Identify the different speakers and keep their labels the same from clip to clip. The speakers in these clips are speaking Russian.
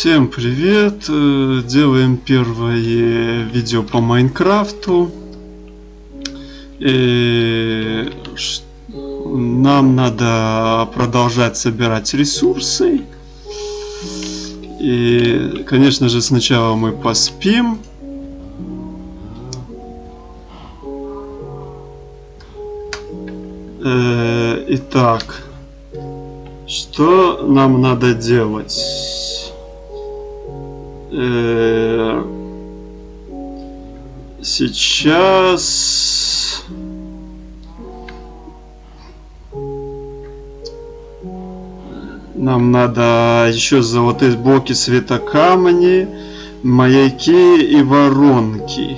Speaker 1: Всем привет! Э, Делаем первое видео по Майнкрафту. И нам надо продолжать собирать ресурсы. И, конечно же, сначала мы поспим. Э, Итак, что нам надо делать? Э, Сейчас... Нам надо еще золотые блоки светокамни, маяки и воронки.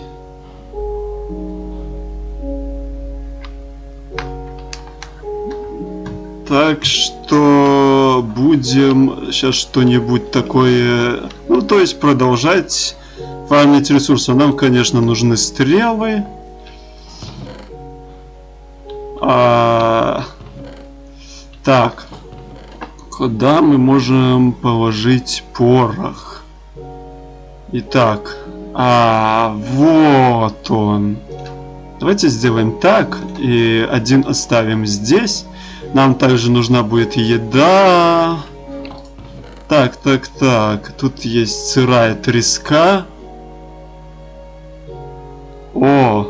Speaker 1: Так что будем сейчас что-нибудь такое, ну то есть продолжать фармить ресурсы. Нам, конечно, нужны стрелы. А, Так, куда мы можем положить порох? Итак, а вот он. Давайте сделаем так и один оставим здесь. Нам также нужна будет еда. Так, так, так. Тут есть сырая треска. О!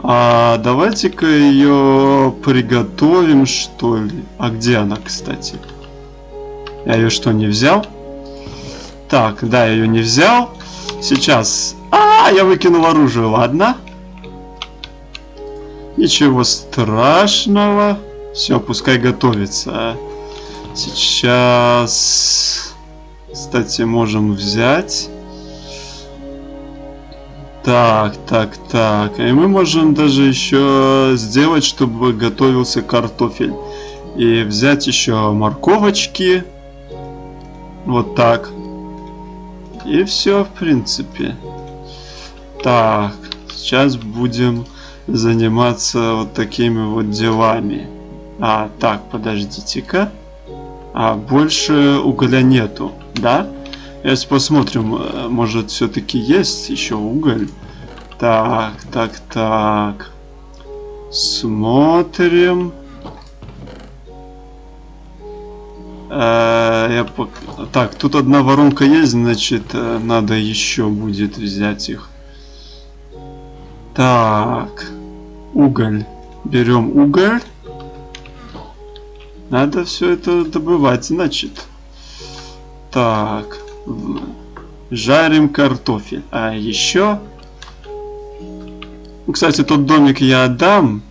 Speaker 1: А давайте-ка ее приготовим, что ли. А где она, кстати? Я ее что, не взял? Так, да, я ее не взял. Сейчас. А, я выкинул оружие, ладно. Ничего страшного. Все, пускай готовится. Сейчас, кстати, можем взять. Так, так, так. И мы можем даже еще сделать, чтобы готовился картофель. И взять еще морковочки. Вот так. И все, в принципе. Так, сейчас будем заниматься вот такими вот делами. А, так, подождите-ка. А, больше угля нету, да? Сейчас посмотрим, э, может все-таки есть еще уголь. Так, так, так. Смотрим. Э, я пок- Так, тут одна воронка есть, значит, э, надо еще будет взять их. Так, уголь. Берем уголь. Надо все это добывать, значит. Так, жарим картофель. А еще... Ну, Кстати, тот домик я отдам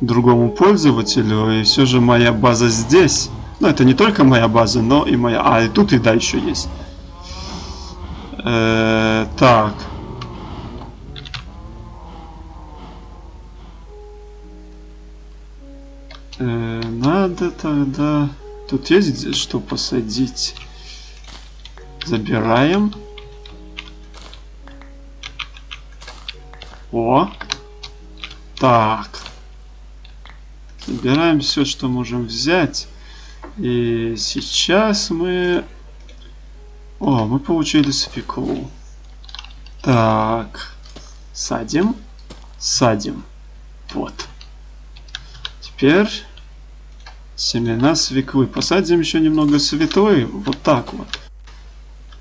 Speaker 1: другому пользователю, и все же моя база здесь. Ну, это не только моя база, но и моя... А, и тут еда еще есть. Э, так. Э, надо тогда... Тут есть что посадить? Забираем. О! Так. Забираем все, что можем взять. И сейчас мы... О, мы получили свеклу. Так. Садим. Садим. Вот. Теперь семена свеклы. Посадим еще немного свеклы. Вот так вот.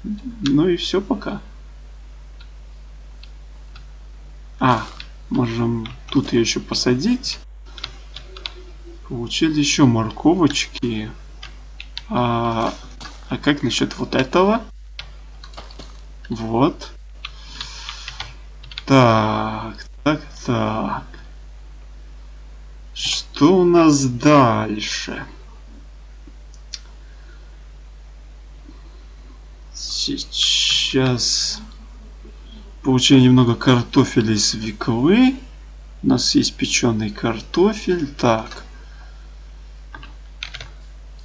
Speaker 1: Ну и все пока. А, можем тут ее еще посадить. Получили еще морковочки. А, а как насчет вот этого? Вот. Так, так, так. Что у нас дальше? Сейчас получили немного картофеля и свеклы. У нас есть печеный картофель. Так.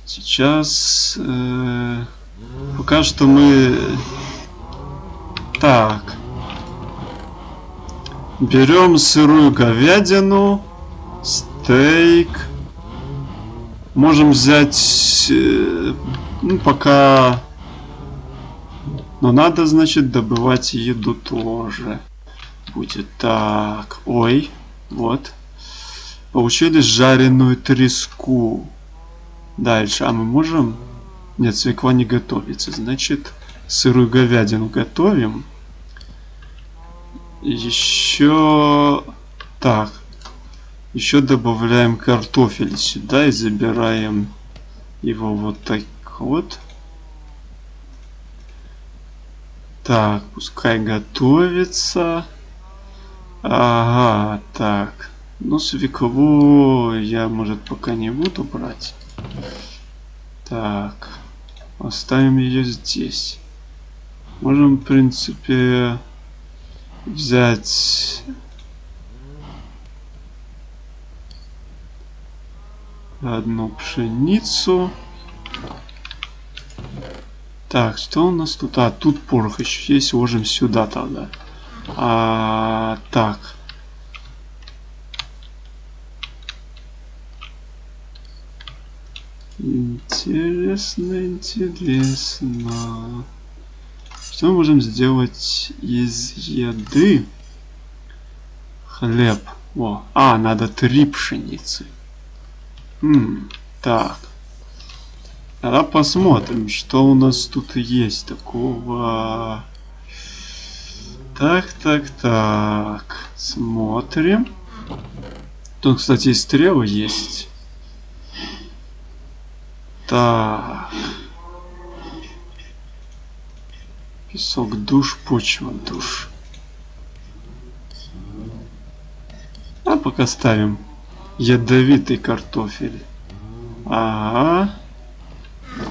Speaker 1: Сейчас э, пока что мы так берем сырую говядину, стейк, можем взять э, Ну, пока... Но надо, значит, добывать еду тоже. Будет так. Ой, вот. Получили жареную треску. Дальше. А мы можем... Нет, свекла не готовится. Значит, сырую говядину готовим. Еще... Так. Еще добавляем картофель сюда и забираем его вот так вот. Так, пускай готовится. Ага, так. Ну, свеклу я, может, пока не буду брать. Так. Оставим ее здесь. Можем, в принципе, взять... Одну пшеницу. Так, что у нас тут? А, тут порох еще есть. Ложим сюда тогда. А, так. Интересно, интересно. Что мы можем сделать из еды? Хлеб. О, а, надо три пшеницы. Хм, так. Тогда посмотрим, что у нас тут есть такого. Так, так, так. Смотрим. Тут, кстати, и стрелы есть. Так. Песок душ, почва душ. А пока ставим ядовитый картофель. Ага.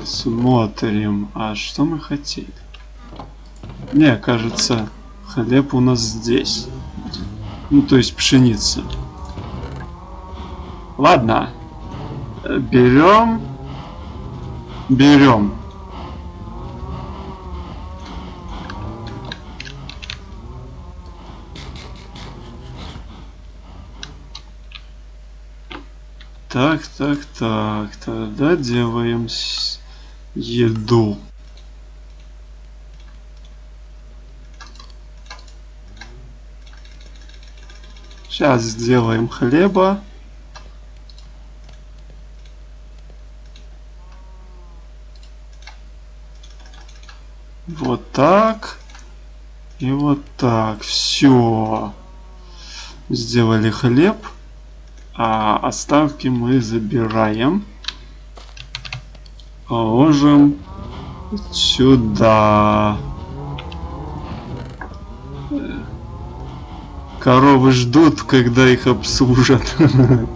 Speaker 1: Смотрим. А что мы хотели? Не, кажется, хлеб у нас здесь. Ну, то есть пшеница. Ладно. Берем. Берем. Так, так, так, тогда делаем еду. Сейчас сделаем хлеба. Вот так. И вот так. Все. Сделали хлеб. А оставки мы забираем. Положим сюда. Коровы ждут, когда их обслужат.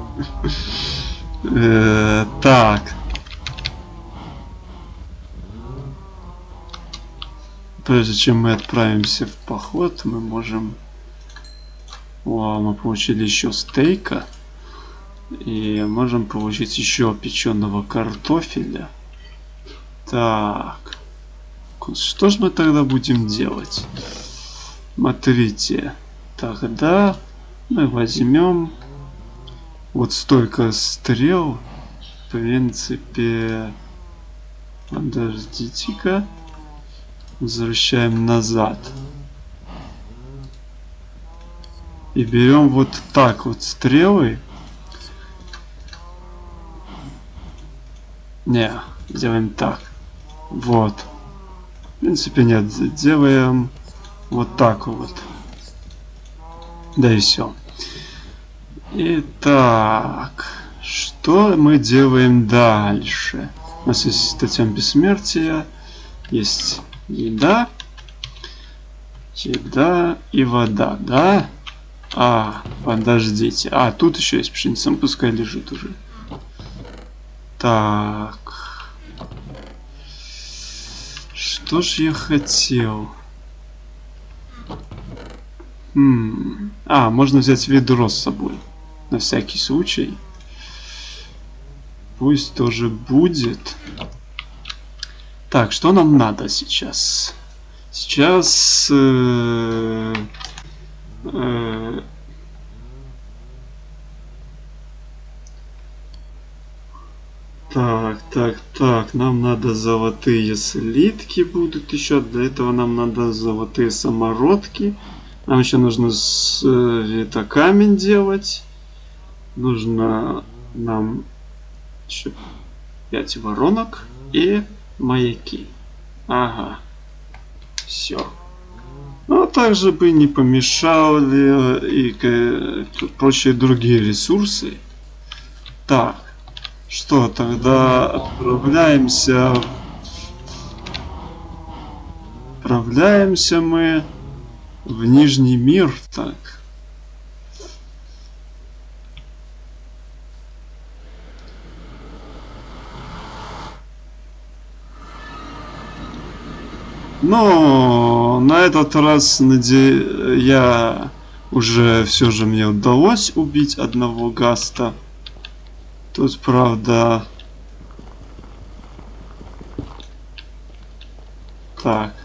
Speaker 1: Э, так. Прежде чем мы отправимся в поход, мы можем... О, мы получили еще стейка. И можем получить еще печеного картофеля. Так. Что же мы тогда будем делать? Смотрите. Тогда мы возьмем вот столько стрел. В принципе... Подождите-ка. Возвращаем назад. И берем вот так вот стрелы. Не, делаем так. Вот. В принципе, нет. Делаем вот так вот. Да и все. Итак, что мы делаем дальше? У нас есть статья бессмертия, есть еда, еда и вода, да? А, подождите. А, тут еще есть пшеница, пускай лежит уже. Так. Что ж я хотел? Хм. А, можно взять ведро с собой. На всякий случай. Пусть тоже будет. Так, что нам надо сейчас? Сейчас... Э, э, Так, так, так, нам надо золотые слитки будут еще. Для этого нам надо золотые самородки. Нам еще нужно с, э, это камень делать. Нужно нам еще 5 воронок и маяки. Ага. Все. Ну, а также бы не помешали и э, прочие другие ресурсы. Так. Что, тогда отправляемся... Отправляемся мы в Нижний мир, так. Но на этот раз наде... я уже все же мне удалось убить одного гаста. Тут, правда... Так.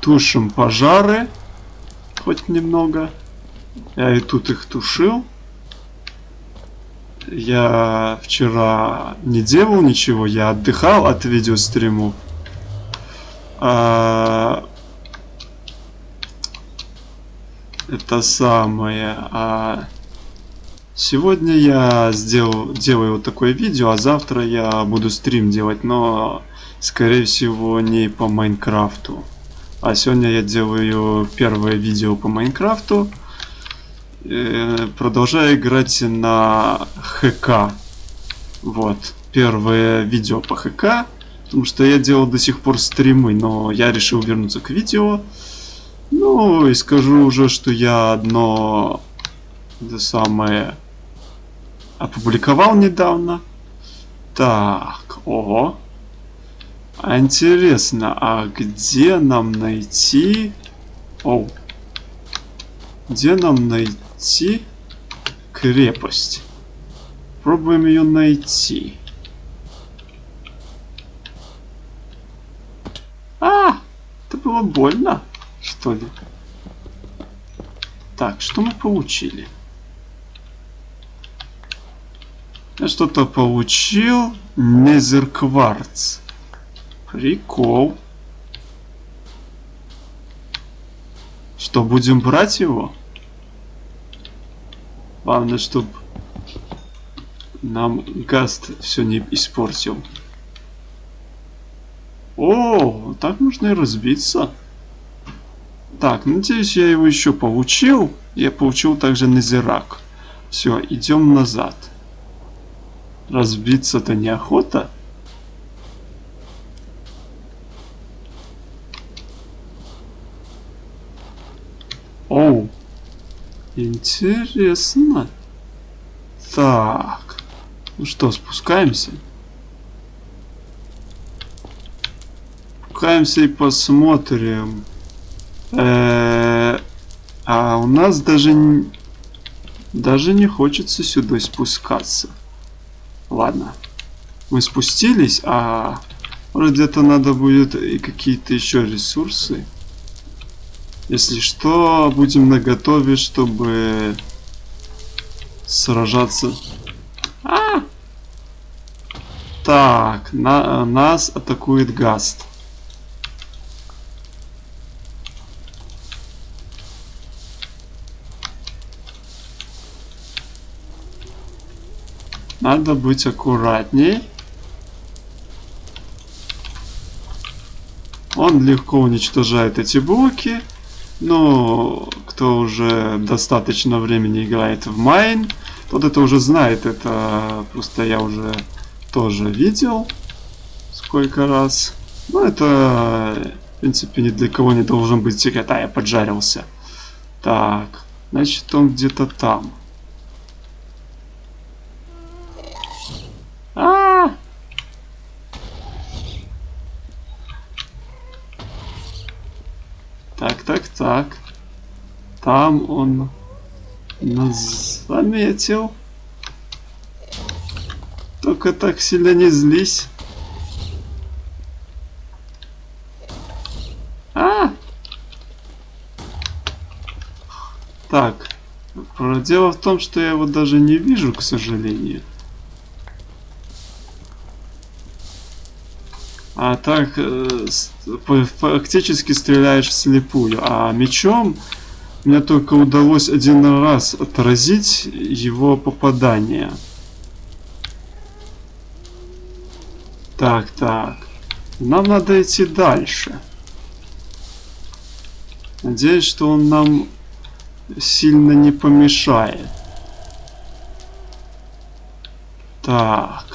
Speaker 1: Тушим пожары. Хоть немного. Я и тут их тушил. Я вчера не делал ничего, я отдыхал от видеостриму. А... Это самое... А... Сегодня я сделал, делаю вот такое видео, а завтра я буду стрим делать, но скорее всего не по Майнкрафту. А сегодня я делаю первое видео по Майнкрафту. Э, продолжаю играть на ХК. Вот, первое видео по ХК. Потому что я делал до сих пор стримы, но я решил вернуться к видео. Ну, и скажу уже, что я одно... Это самое опубликовал недавно. Так, ого. А интересно, а где нам найти... О, где нам найти крепость? Пробуем ее найти. А, это было больно, что ли? Так, что мы получили? Я что-то получил. Незеркварц. Прикол. Что, будем брать его? Главное, чтобы нам Гаст все не испортил. О, так можно и разбиться. Так, надеюсь, я его еще получил. Я получил также Незерак. Все, идем назад. Разбиться-то неохота. Оу. Интересно. Так. Ну что, спускаемся? Спускаемся и посмотрим. Э -э а у нас даже даже не хочется сюда спускаться. Ладно. Мы спустились, а где-то надо будет и какие-то еще ресурсы. Если что, будем на готове, чтобы сражаться. А! Так, на, нас атакует Гаст. Надо быть аккуратней. Он легко уничтожает эти блоки. Но кто уже достаточно времени играет в Майн, тот это уже знает. Это просто я уже тоже видел сколько раз. Но это, в принципе, ни для кого не должен быть секрет. А, я поджарился. Так, значит он где-то там. Так. Там он нас заметил. Только так сильно не злись. А! Так. Дело в том, что я его даже не вижу, к сожалению. Так э, фактически стреляешь вслепую. А мечом мне только удалось один раз отразить его попадание. Так, так. Нам надо идти дальше. Надеюсь, что он нам сильно не помешает. Так.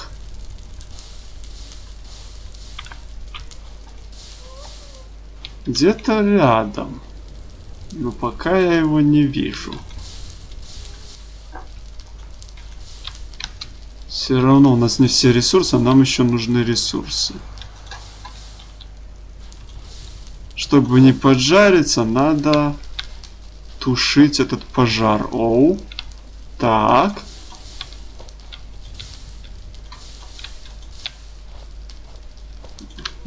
Speaker 1: Где-то рядом. Но пока я его не вижу. Все равно у нас не все ресурсы, а нам еще нужны ресурсы. Чтобы не поджариться, надо тушить этот пожар. Оу. Так.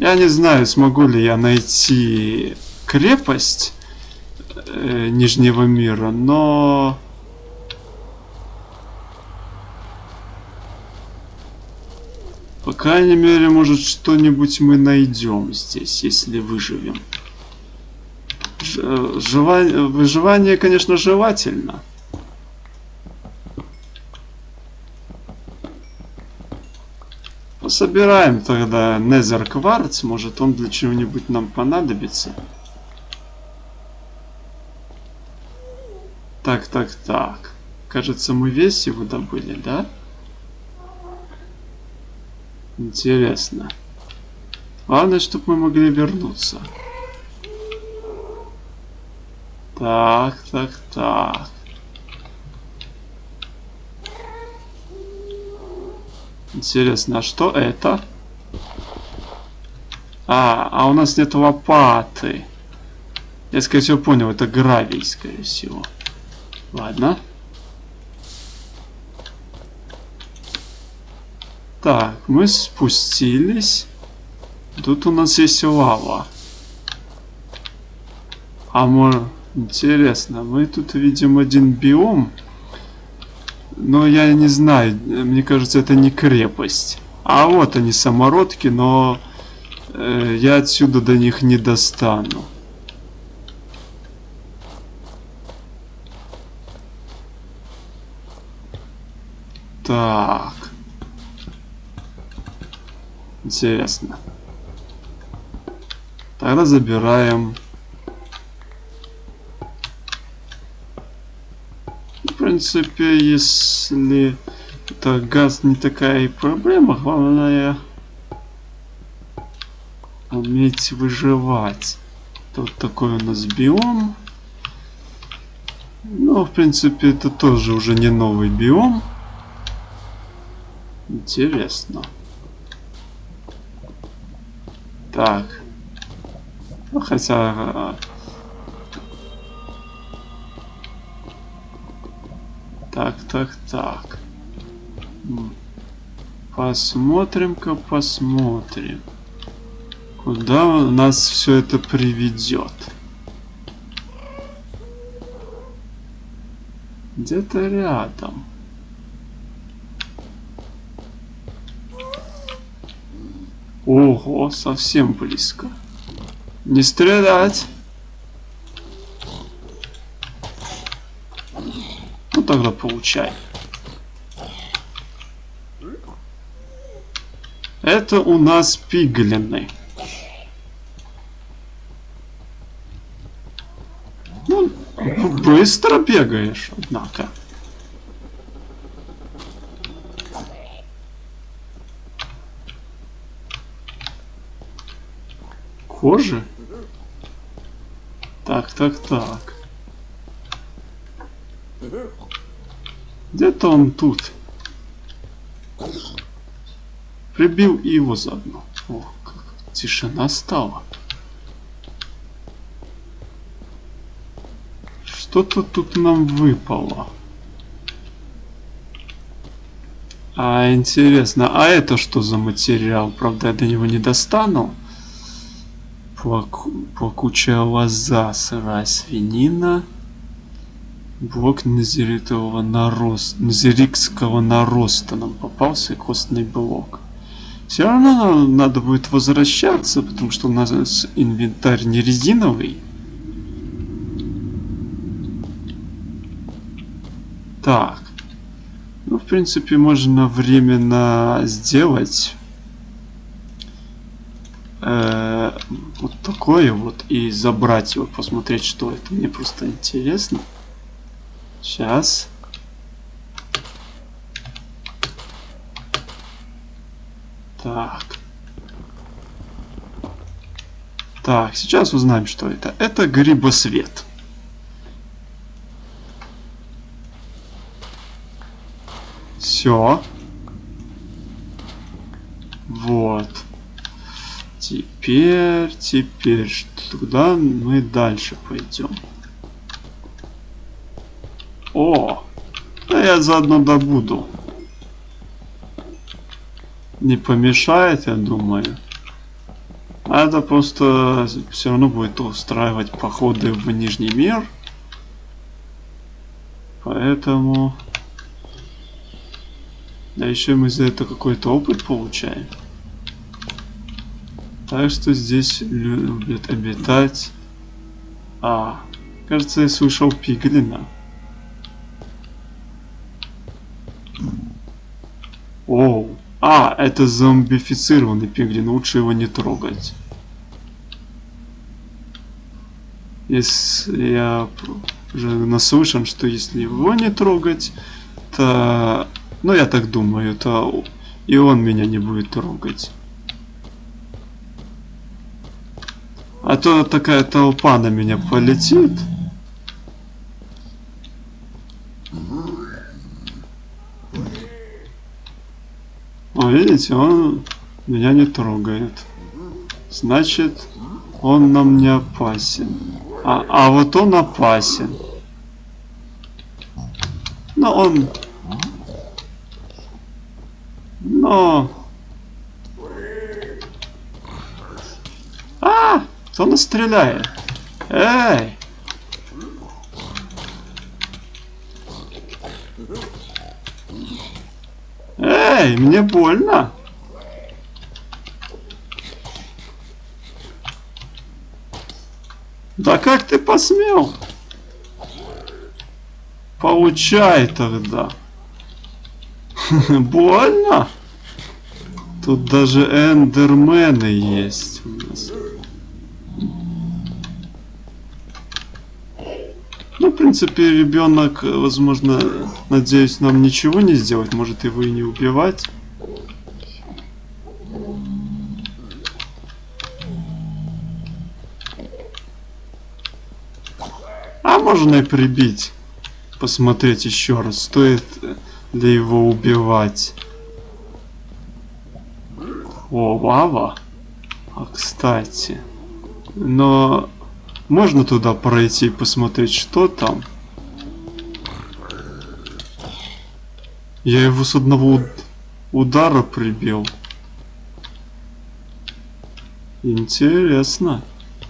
Speaker 1: Я не знаю, смогу ли я найти крепость э, Нижнего мира, но... По крайней мере, может, что-нибудь мы найдем здесь, если выживем. Ж- жива- Выживание, конечно, желательно. Пособираем тогда Незер Кварц, может он для чего-нибудь нам понадобится. Так, так, так. Кажется, мы весь его добыли, да? Интересно. Главное, чтобы мы могли вернуться. Так, так, так. Интересно, а что это? А, а у нас нет лопаты. Я, скорее всего, понял, это гравий, скорее всего. Ладно. Так, мы спустились. Тут у нас есть лава. А мы... Интересно, мы тут видим один биом. Но я не знаю, мне кажется, это не крепость. А вот они, самородки, но э, я отсюда до них не достану. Так. Интересно. Тогда забираем. Принципе, если это газ не такая и проблема, главное уметь выживать. Тут такой у нас биом. Ну, в принципе, это тоже уже не новый биом. Интересно. Так. Ну, хотя... Так, так, так. Посмотрим-ка, посмотрим. Куда нас все это приведет? Где-то рядом. Ого, совсем близко. Не стрелять. Ну получай. Это у нас пиглины. Ну, быстро бегаешь, однако. Кожи? Так, так, так. Где-то он тут. Прибил его заодно. О, как тишина стала. Что-то тут нам выпало. А, интересно, а это что за материал? Правда, я до него не достану. Плаку... Плакучая лоза, сырая свинина. Блок назеритового нароста, назерикского нароста нам попался костный блок. Все равно надо будет возвращаться, потому что у нас инвентарь не резиновый. Так. Ну, в принципе, можно временно сделать э, вот такое вот и забрать его, посмотреть, что это. Мне просто интересно. Сейчас. Так. Так, сейчас узнаем, что это. Это грибосвет. Все. Вот. Теперь, теперь, туда мы дальше пойдем. О! Да я заодно добуду. Не помешает, я думаю. А это просто все равно будет устраивать походы в Нижний мир. Поэтому... Да еще мы за это какой-то опыт получаем. Так что здесь любят обитать... А, кажется, я слышал пиглина. Оу. А, это зомбифицированный пиглин, лучше его не трогать. Если я уже наслышан, что если его не трогать, то ну, я так думаю, то и он меня не будет трогать. А то такая толпа на меня полетит. О, видите, он меня не трогает. Значит, он нам не опасен. А, а вот он опасен. Но он но... А! Кто нас стреляет? Эй! Эй, мне больно. Да как ты посмел? Получай тогда. Больно? Тут даже эндермены есть у нас. В принципе, ребенок, возможно, надеюсь, нам ничего не сделать. Может его и не убивать. А можно и прибить. Посмотреть еще раз, стоит ли его убивать. О, лава. А, кстати. Но можно туда пройти и посмотреть, что там? Я его с одного удара прибил. Интересно.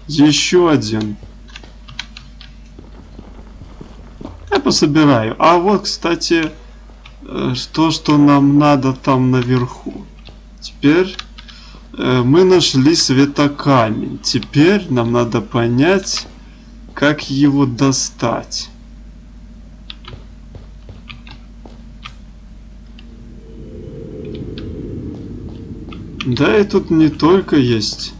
Speaker 1: Еще один. Я пособираю. А вот, кстати, э, то, что нам надо там наверху. Теперь мы нашли светокамень. Теперь нам надо понять, как его достать. Да, и тут не только есть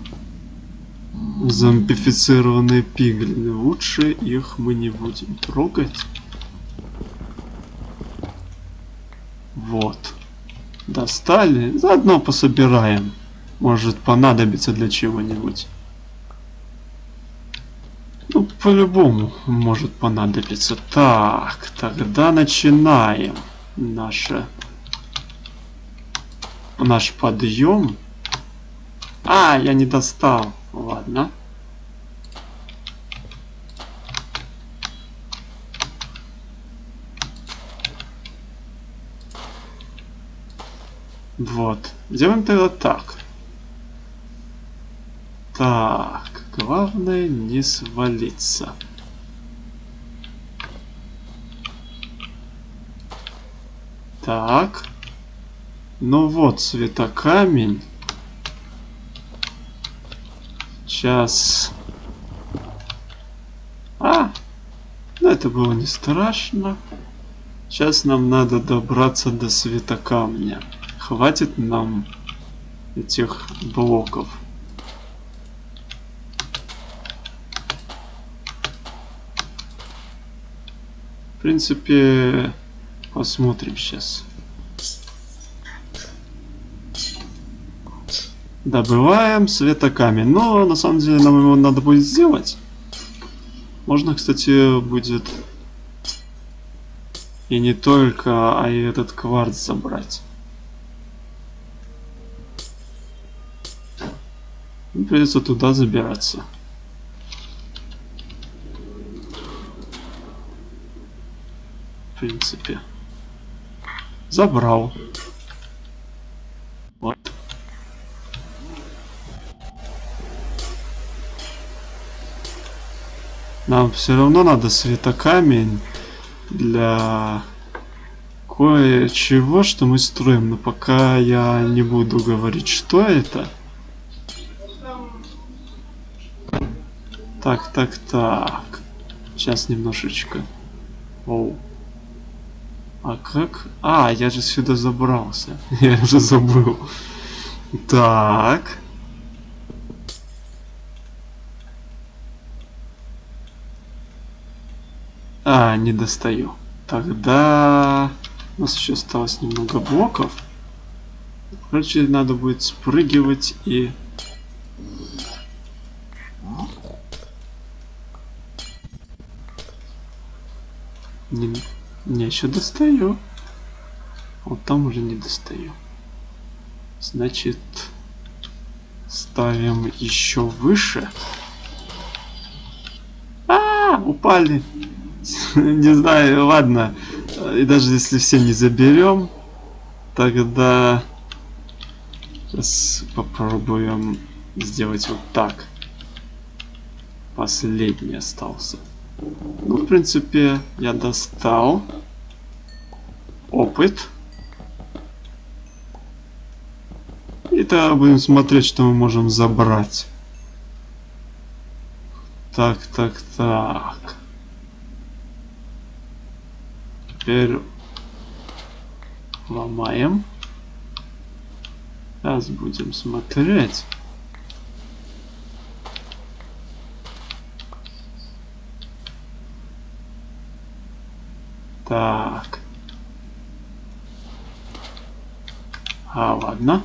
Speaker 1: зомбифицированные пиглины. Лучше их мы не будем трогать. Вот. Достали. Заодно пособираем может понадобиться для чего-нибудь. Ну, по-любому может понадобиться. Так, тогда начинаем наше наш подъем. А, я не достал. Ладно. Вот. Делаем тогда так. Так, главное не свалиться. Так. Ну вот, светокамень. Сейчас. А! Ну это было не страшно. Сейчас нам надо добраться до светокамня. Хватит нам этих блоков. Принципе, посмотрим сейчас. Добываем светокамень. Но на самом деле нам его надо будет сделать. Можно, кстати, будет и не только, а и этот кварц забрать. Придется туда забираться. Принципе. Забрал. Вот. Нам все равно надо светокамень для кое-чего, что мы строим. Но пока я не буду говорить, что это. Так, так, так. Сейчас немножечко. Оу. А как? А, я же сюда забрался. Я уже забыл. Так. А, не достаю. Тогда... У нас еще осталось немного блоков. Короче, надо будет спрыгивать и... Не, не еще достаю. Вот там уже не достаю. Значит, ставим еще выше. А, -а, -а упали. не знаю, ладно. И даже если все не заберем, тогда сейчас попробуем сделать вот так. Последний остался. Ну, в принципе, я достал опыт. И тогда будем смотреть, что мы можем забрать. Так, так, так. Теперь ломаем. Сейчас будем смотреть. Так. А, ладно.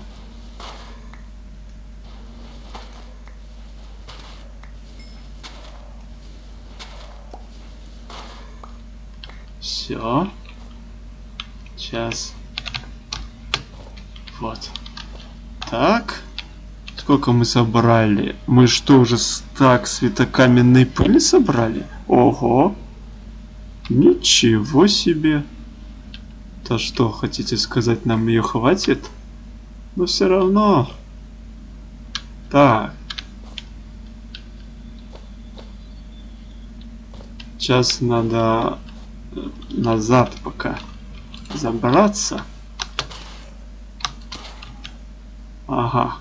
Speaker 1: Все. Сейчас. Вот. Так. Сколько мы собрали? Мы что, уже так светокаменной пыли собрали? Ого. Ничего себе. То что, хотите сказать, нам ее хватит? Но все равно. Так. Сейчас надо назад пока забраться. Ага.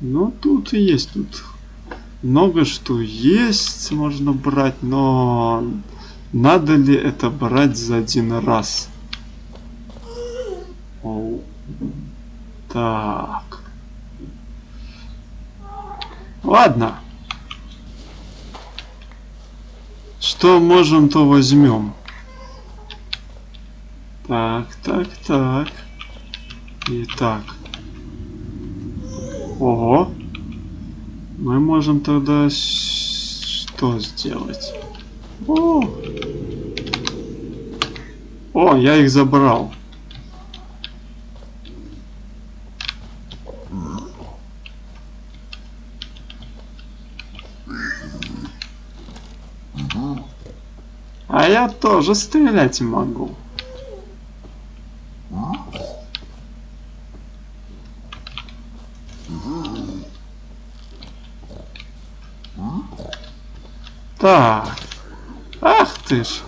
Speaker 1: Ну, тут и есть. Тут много что есть, можно брать, но надо ли это брать за один раз? Оу. Так. Ладно. Что можем, то возьмем. Так, так, так. И так. Ого. Мы можем тогда что сделать? О! О, я их забрал. А я тоже стрелять могу. Так. Ах ты ж.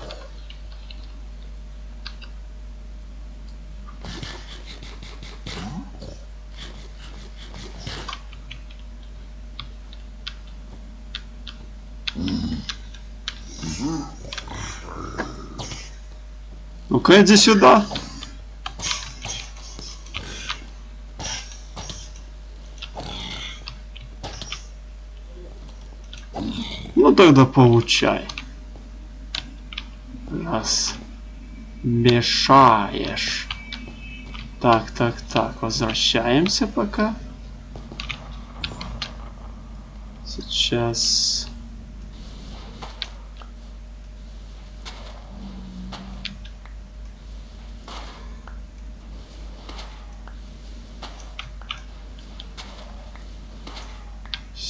Speaker 1: Ну-ка, иди сюда. Ну тогда получай. Раз. Мешаешь. Так, так, так. Возвращаемся пока. Сейчас...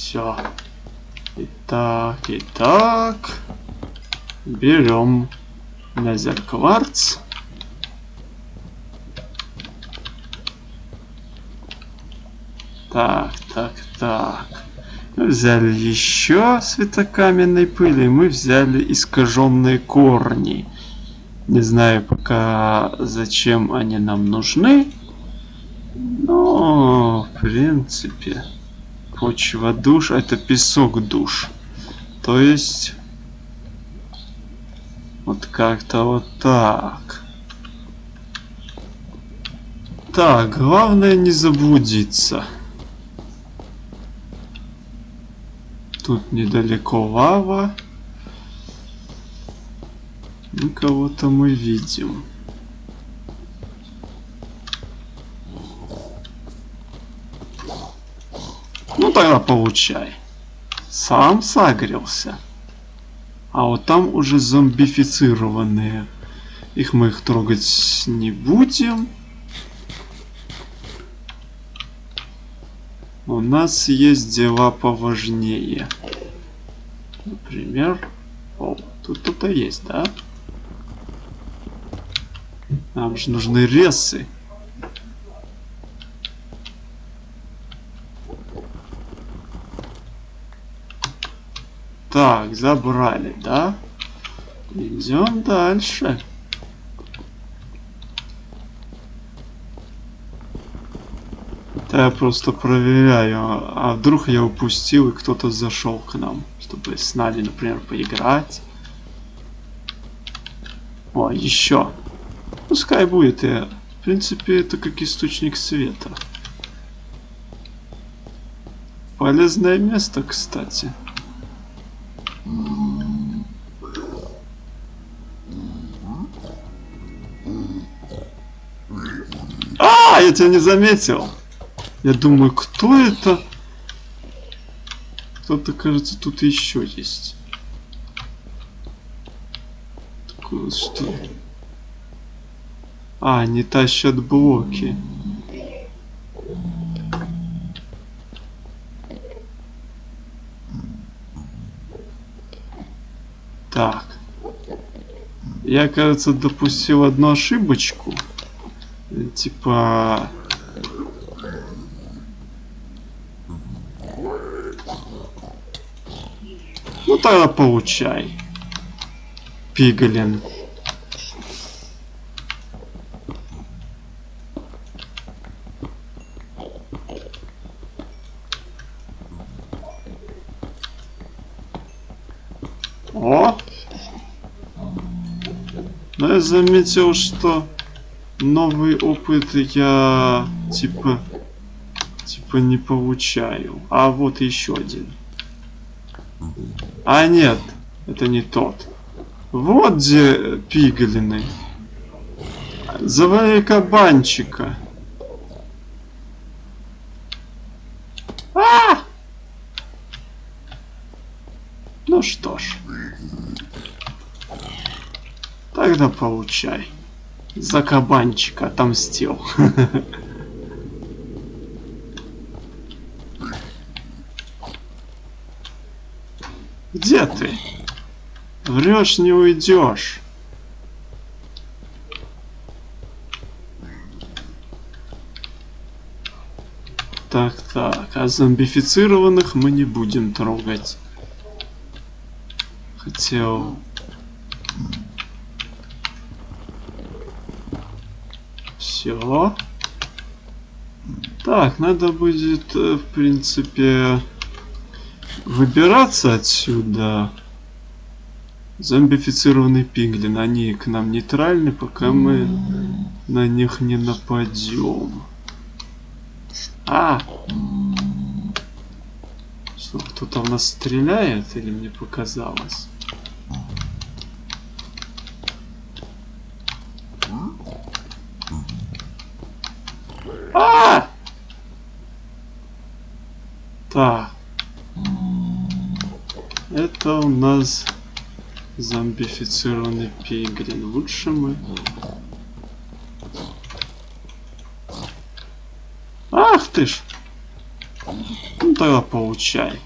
Speaker 1: Все. Итак. Берем Незер кварц. Так, так, так. Мы взяли еще светокаменной пыли. Мы взяли искаженные корни. Не знаю пока зачем они нам нужны. Но, в принципе, почва душ, это песок душ. То есть, вот как-то вот так. Так, главное не заблудиться. Тут недалеко лава. Ну, кого-то мы видим. Ну, тогда получай. Сам согрелся. А вот там уже зомбифицированные. Их мы их трогать не будем. У нас есть дела поважнее. Например... О, тут кто-то есть, да? Нам же нужны ресы. Так, забрали, да? Идем дальше. Да я просто проверяю, а вдруг я упустил и кто-то зашел к нам, чтобы с Надей, например, поиграть. О, еще. Пускай будет, я... в принципе, это как источник света. Полезное место, кстати. Я тебя не заметил. Я думаю, кто это? Кто-то, кажется, тут еще есть. Такое что? А, не тащат блоки. Так. Я, кажется, допустил одну ошибочку. Типа... Ну тогда получай. Пигалин. О! Но я заметил, что новый опыт я типа типа не получаю. А вот еще один. А нет, это не тот. Вот где пигалины. Завали кабанчика. А! Ну что ж. Тогда получай. За кабанчика отомстил. Где ты? Врешь, не уйдешь. Так, так, а зомбифицированных мы не будем трогать. Хотел... Все. Так, надо будет, э, в принципе, выбираться отсюда. Зомбифицированный пиглин. Они к нам нейтральны, пока мы на них не нападем. А! Что, кто-то в нас стреляет или мне показалось? Нас зомбифицированный пигрин. Лучше мы... Ах ты ж! Ну тогда получай.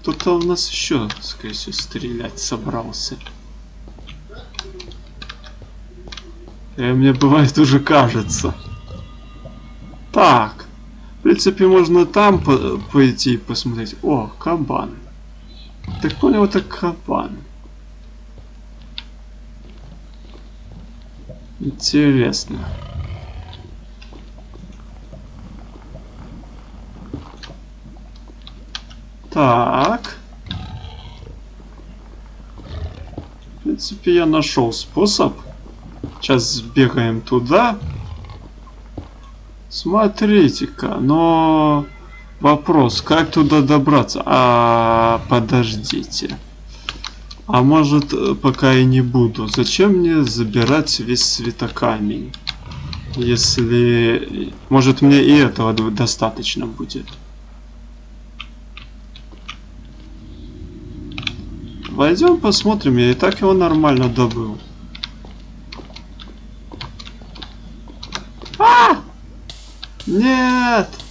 Speaker 1: Кто-то у нас еще, скорее всего, стрелять собрался. И э, мне бывает уже кажется. Так. В принципе, можно там по пойти и посмотреть. О, кабан. Так понял, это кабан. Интересно. Так. В принципе, я нашел способ. Сейчас сбегаем туда. Смотрите-ка, но... Вопрос, как туда добраться? А, подождите. А может, пока и не буду. Зачем мне забирать весь светокамень? Если... Может, мне и этого достаточно будет. Пойдем посмотрим, я и так его нормально добыл. А! Нет!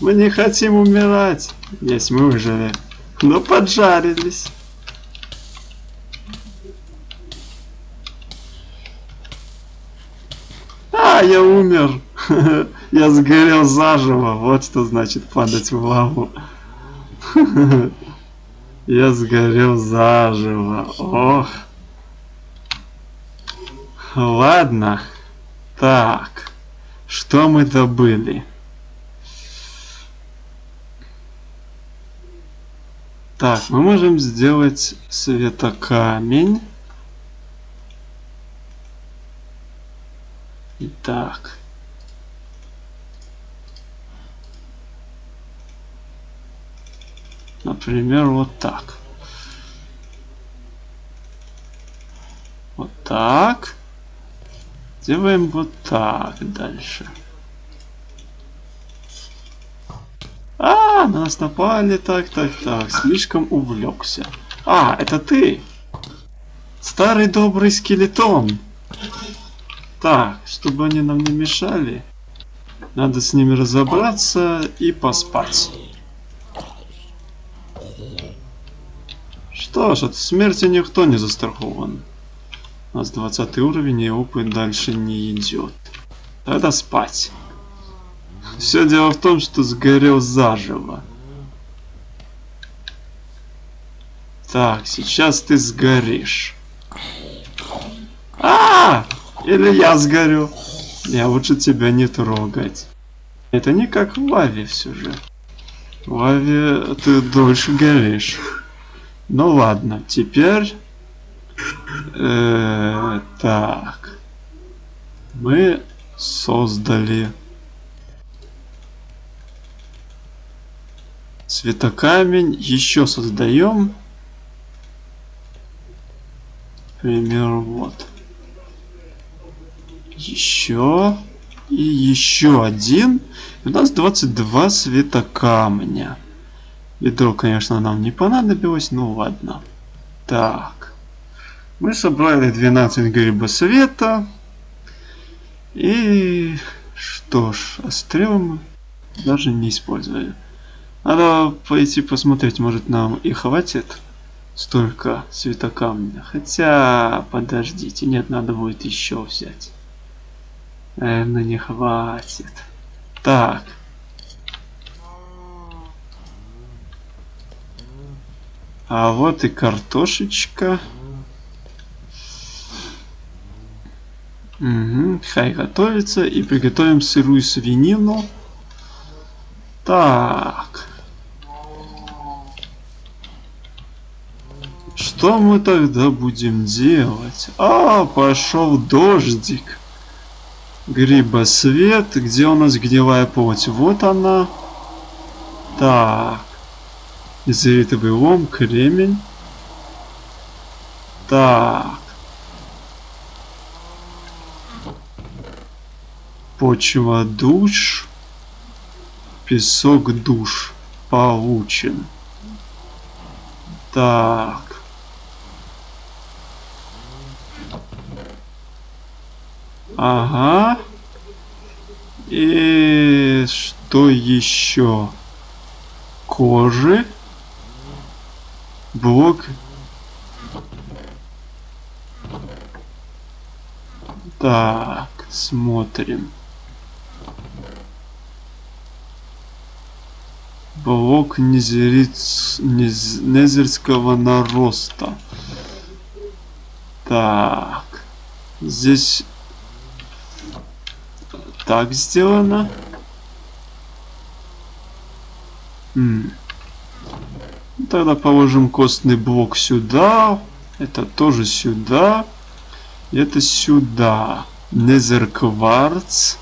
Speaker 1: Мы не хотим умирать. Есть мы выжили. Но поджарились. А, я умер. Я сгорел заживо. Вот что значит падать в лаву. Я сгорел заживо. Ох. Ладно. Так. Что мы добыли? Так, мы можем сделать светокамень. Итак. Например, вот так. Вот так. Делаем вот так дальше. А, на нас напали. Так, так, так. Слишком увлекся. А, это ты. Старый добрый скелетон. Так, чтобы они нам не мешали, надо с ними разобраться и поспать. Что ж, от смерти никто не застрахован. У нас 20 уровень и опыт дальше не идет. Тогда спать. Все дело в том, что сгорел заживо. Так, сейчас ты сгоришь. А, -а, а Или я сгорю. Я лучше тебя не трогать. Это не как в лаве все же. В лаве ты дольше горишь. Ну ладно, теперь... Э, так. Мы создали цветокамень. Еще создаем. Пример вот. Еще. И еще один. у нас 22 светокамня. Ведро, конечно, нам не понадобилось, ну ладно. Так. Мы собрали 12 гриба света. И что ж, а стрелы мы даже не использовали. Надо пойти посмотреть, может нам и хватит столько светокамня. Хотя, подождите, нет, надо будет еще взять. Наверное, не хватит. Так. А вот и картошечка. Угу, хай готовится. И приготовим сырую свинину. Так. Что мы тогда будем делать? А, пошел дождик. Грибосвет. Где у нас гнилая плоть? Вот она. Так. Изолитовый лом, кремень. Так. Почва душ. Песок душ. Получен. Так. Ага. И что еще? Кожи. Блок. Так, смотрим. Блок незериц... нез... незерского нароста. Так. Здесь так сделано. М Тогда положим костный блок сюда. Это тоже сюда. Это сюда. Незер кварц.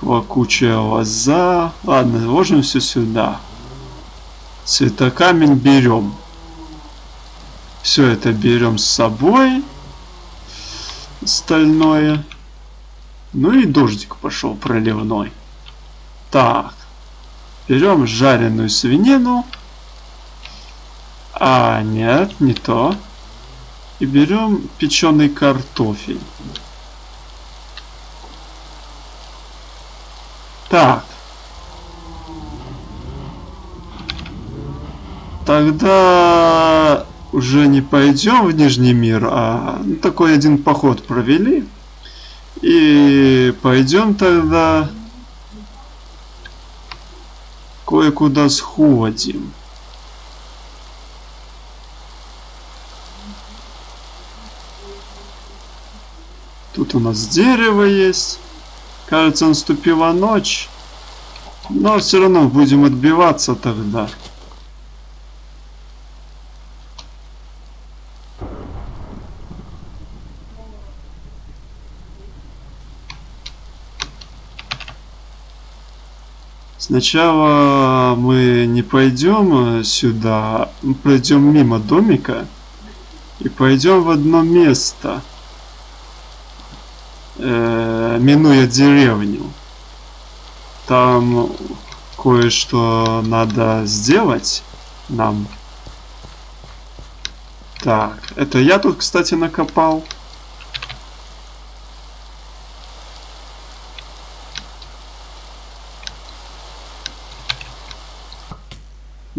Speaker 1: Плакучая лоза. Ладно, ложим все сюда. Цветокамень берем. Все это берем с собой. Стальное. Ну и дождик пошел проливной. Так. Берем жареную свинину. А, нет, не то. И берем печеный картофель. Так. Тогда уже не пойдем в Нижний мир, а такой один поход провели. И пойдем тогда кое-куда сходим. Тут у нас дерево есть. Кажется, наступила ночь. Но все равно будем отбиваться тогда. Сначала мы не пойдем сюда, мы пройдем мимо домика и пойдем в одно место э, минуя деревню. Там кое-что надо сделать нам. Так, это я тут, кстати, накопал.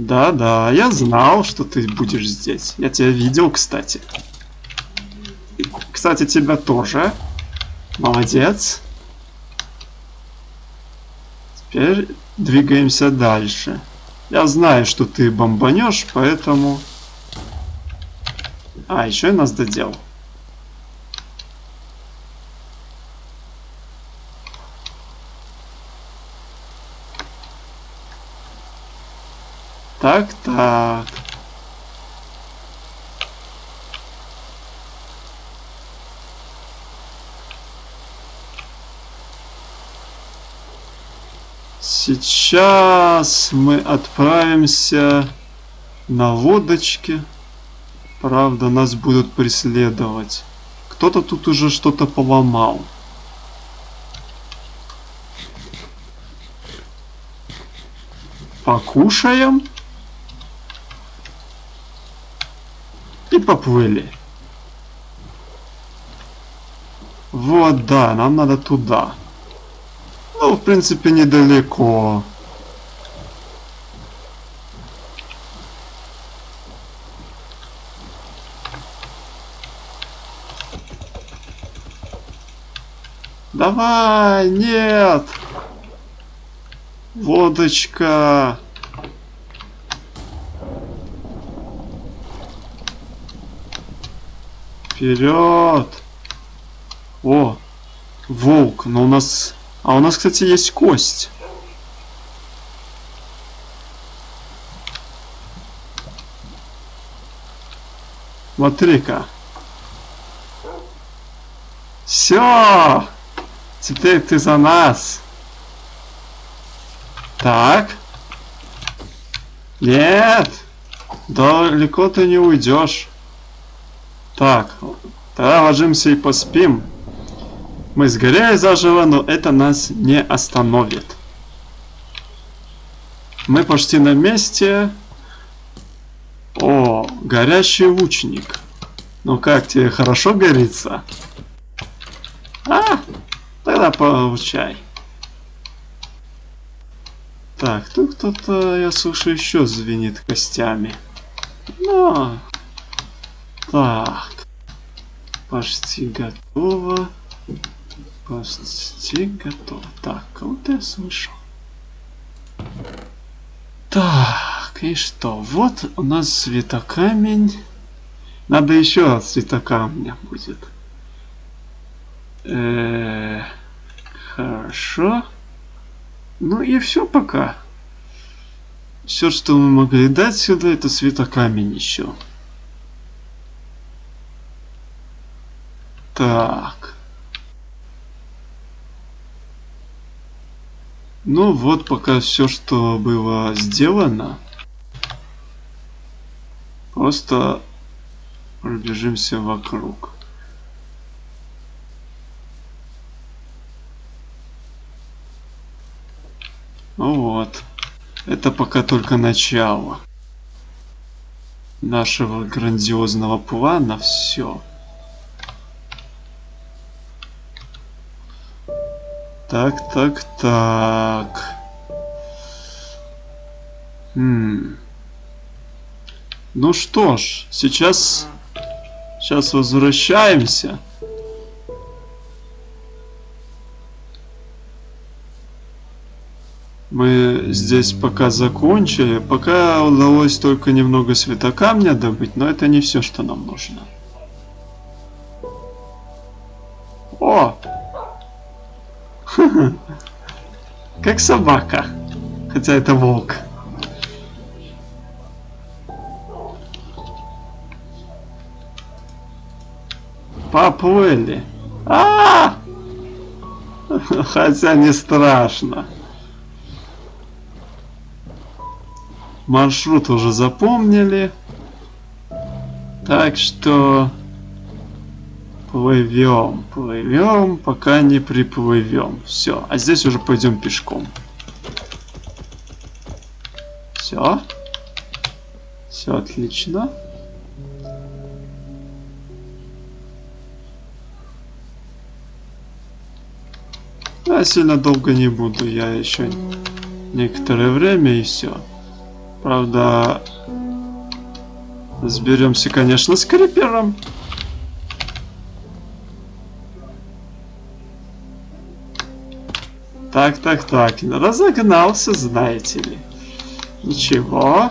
Speaker 1: Да-да, я знал, что ты будешь здесь. Я тебя видел, кстати. Кстати, тебя тоже. Молодец. Теперь двигаемся дальше. Я знаю, что ты бомбанешь, поэтому... А, еще и нас додел. Так, так. Сейчас мы отправимся на лодочке. Правда, нас будут преследовать. Кто-то тут уже что-то поломал. Покушаем. Поплыли. Вот, да, нам надо туда. Ну, в принципе, недалеко. Давай, нет! Водочка! Вперед! О, волк, но у нас а у нас, кстати, есть кость. Смотри-ка. Все! Теперь ты за нас. Так. Нет! Далеко ты не уйдешь. Так, тогда ложимся и поспим. Мы сгорели заживо, но это нас не остановит. Мы почти на месте. О, горящий лучник. Ну как тебе, хорошо горится? А, тогда получай. Так, тут кто-то, я слышу, еще звенит костями. Ну, так. Почти готово. Почти готово. Так, кого-то я слышал. Так, и что? Вот у нас светокамень. Надо еще светокамня будет. -э хорошо. Ну и все пока. Все, что мы могли дать сюда, это светокамень еще. Так. Ну вот пока все, что было сделано. Просто пробежимся вокруг. Ну вот. Это пока только начало нашего грандиозного плана. Все. Так, так, так. Хм. Ну что ж, сейчас... Сейчас возвращаемся. Мы здесь пока закончили. Пока удалось только немного светокамня добыть, но это не все, что нам нужно. О! Как собака. Хотя это волк. Поплыли. А, Хотя не страшно. Маршрут уже запомнили. Так что Плывем, плывем, пока не приплывем. Все, а здесь уже пойдем пешком. Все. Все отлично. Я сильно долго не буду, я еще некоторое время и все. Правда, разберемся, конечно, с крипером. Так, так, так. Разогнался, знаете ли. Ничего.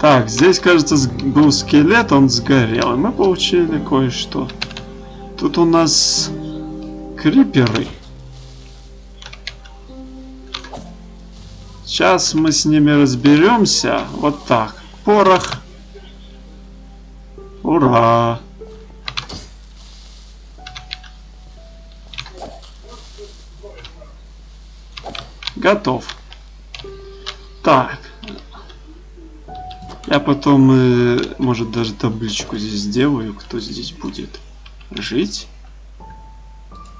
Speaker 1: Так, здесь, кажется, был скелет, он сгорел. И мы получили кое-что. Тут у нас криперы. Сейчас мы с ними разберемся. Вот так. Порох. Ура! Готов. Так. Я потом, э, может, даже табличку здесь сделаю, кто здесь будет жить.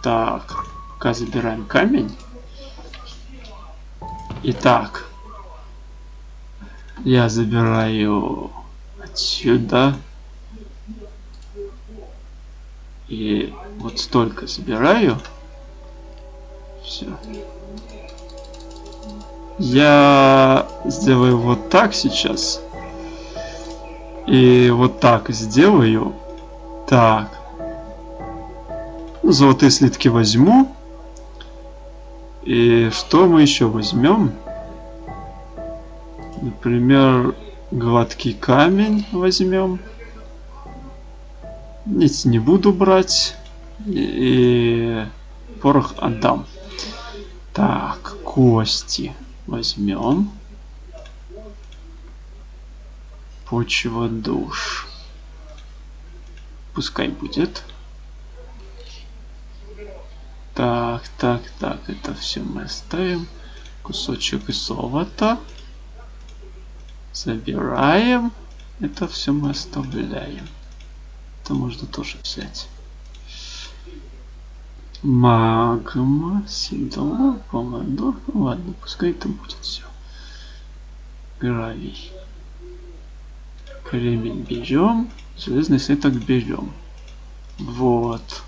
Speaker 1: Так, забираем камень. Итак, я забираю отсюда. И вот столько забираю. Все. Я сделаю вот так сейчас. И вот так сделаю. Так. Золотые слитки возьму. И что мы еще возьмем? Например, гладкий камень возьмем. Нет, не буду брать. И порох отдам. Так, кости возьмем. Почва душ. Пускай будет. Так, так, так, это все мы оставим. Кусочек золота. Забираем. Это все мы оставляем. Это можно тоже взять. Магма, седло, помадор. Ну ладно, пускай это будет все. Гравий. Кремень берем. Железный слиток берем. Вот.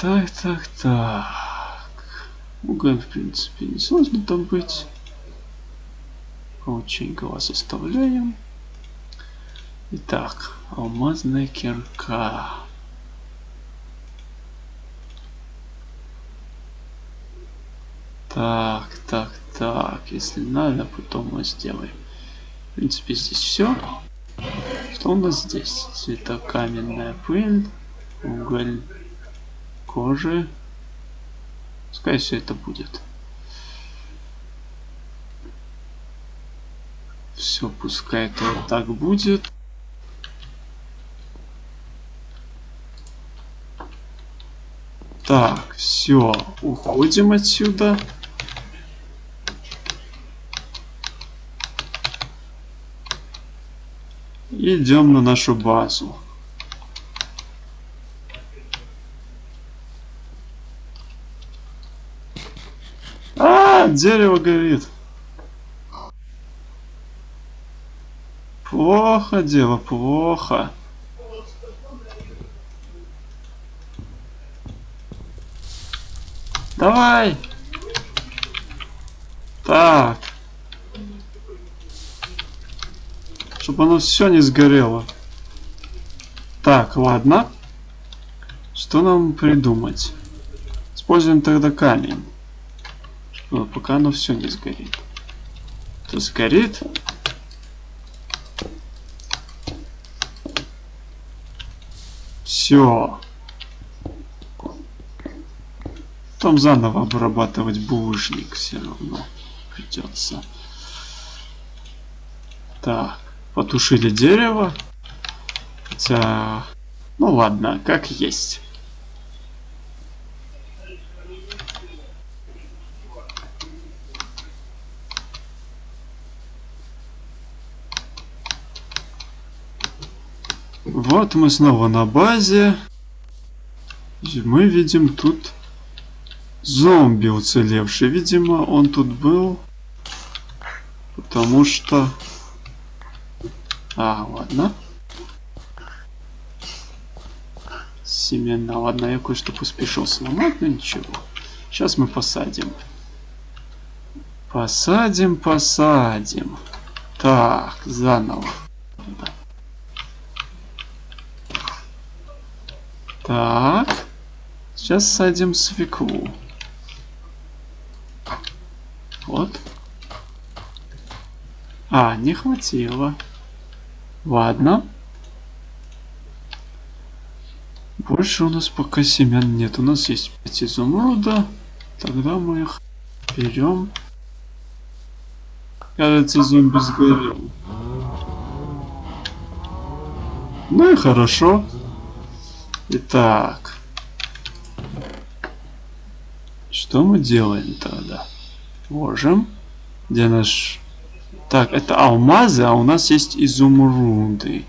Speaker 1: Так, так, так. Уголь, в принципе, не сложно там быть. Очень глаз оставляем. Итак, алмазная кирка. Так, так, так. Если надо, потом мы сделаем. В принципе, здесь все. Что у нас здесь? Цветокаменная пыль, уголь кожи. Пускай все это будет. Все, пускай это вот так будет. Так, все, уходим отсюда. Идем на нашу базу. Дерево горит. Плохо дело, плохо. Давай. Так. Чтобы оно все не сгорело. Так, ладно. Что нам придумать? Используем тогда камень. Пока оно все не сгорит. То сгорит. Все. Там заново обрабатывать булыжник все равно придется. Так, потушили дерево. Хотя, ну ладно, как есть. Вот мы снова на базе. И мы видим тут зомби уцелевший. Видимо, он тут был. Потому что... А, ладно. Семена. Ладно, я кое-что поспешил сломать, но ничего. Сейчас мы посадим. Посадим, посадим. Так, заново. Так. Сейчас садим свеклу. Вот. А, не хватило. Ладно. Больше у нас пока семян нет. У нас есть 5 изумруда. Тогда мы их берем. Кажется, зомби сгорел. Ну и хорошо. Итак. Что мы делаем тогда? Можем. Где наш... Так, это алмазы, а у нас есть изумруды.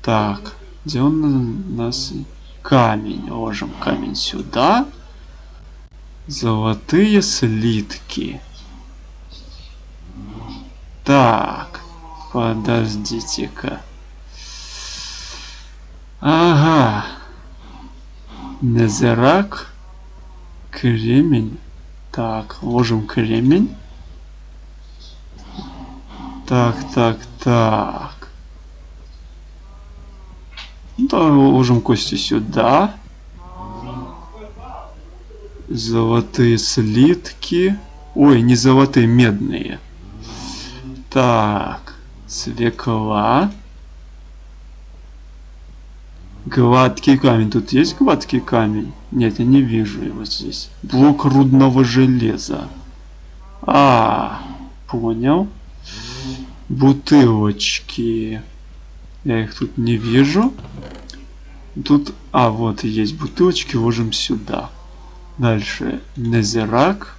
Speaker 1: Так, где он у нас? Камень. Ложим камень сюда. Золотые слитки. Так, подождите-ка. Ага. Незерак. Кремень. Так, ложим кремень. Так, так, так. Да, ложим кости сюда. Золотые слитки. Ой, не золотые, медные. Так, свекла. Гладкий камень. Тут есть гладкий камень? Нет, я не вижу его здесь. Блок рудного железа. А, понял. Бутылочки. Я их тут не вижу. Тут, а, вот есть бутылочки, ложим сюда. Дальше, незерак.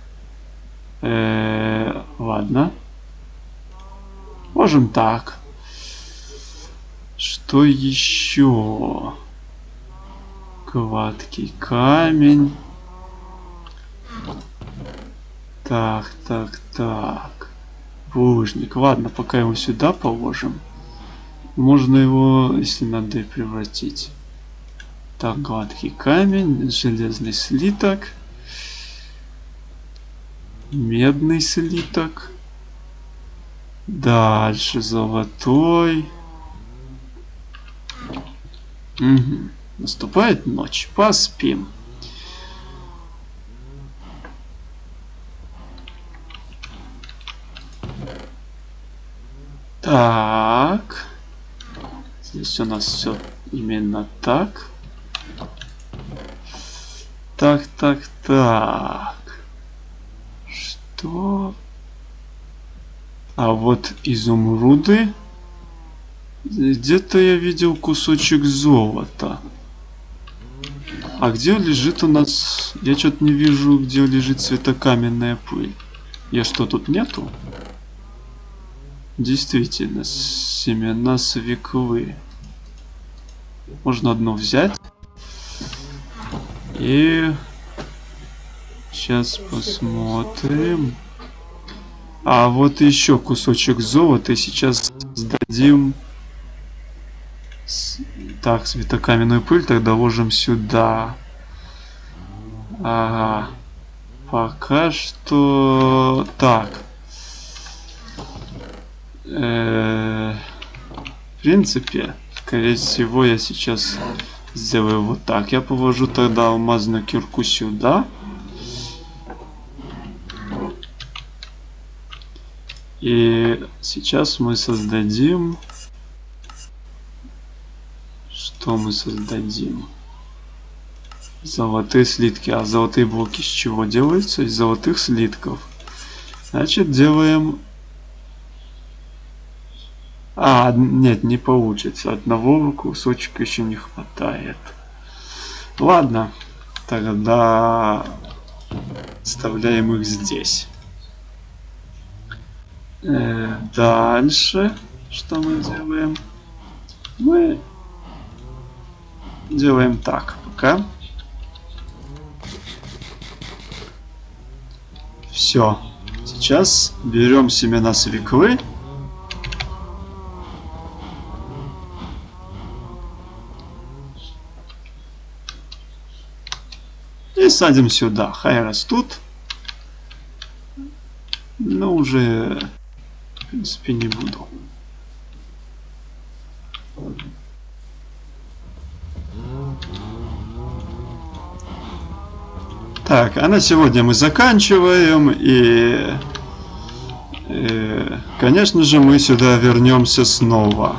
Speaker 1: Э -э, ладно. Можем так. Что еще? Гладкий камень. Так, так, так. Булыжник. Ладно, пока его сюда положим. Можно его, если надо, превратить. Так, гладкий камень, железный слиток, медный слиток, дальше золотой. Угу. Наступает ночь, поспим. Так. Здесь у нас все именно так. Так, так, так. Что? А вот изумруды. Где-то я видел кусочек золота. А где лежит у нас... Я что-то не вижу, где лежит светокаменная пыль. Я что, тут нету? Действительно, семена свеклы. Можно одну взять. И сейчас посмотрим. А вот еще кусочек золота. Сейчас сдадим. Так, светокаменную пыль тогда ложим сюда. Ага. Пока что... Так. Э -э в принципе, скорее всего, я сейчас Сделаю вот так. Я положу тогда алмазную кирку сюда. И сейчас мы создадим... Что мы создадим? Золотые слитки. А золотые блоки с чего делаются? Из золотых слитков. Значит, делаем а, нет, не получится. Одного кусочка еще не хватает. Ладно, тогда вставляем их здесь. Э, дальше, что мы делаем? Мы делаем так пока. Все. Сейчас берем семена свеклы садим сюда. Хай растут. Но уже, в принципе, не буду. Так, а на сегодня мы заканчиваем. И, и конечно же, мы сюда вернемся снова.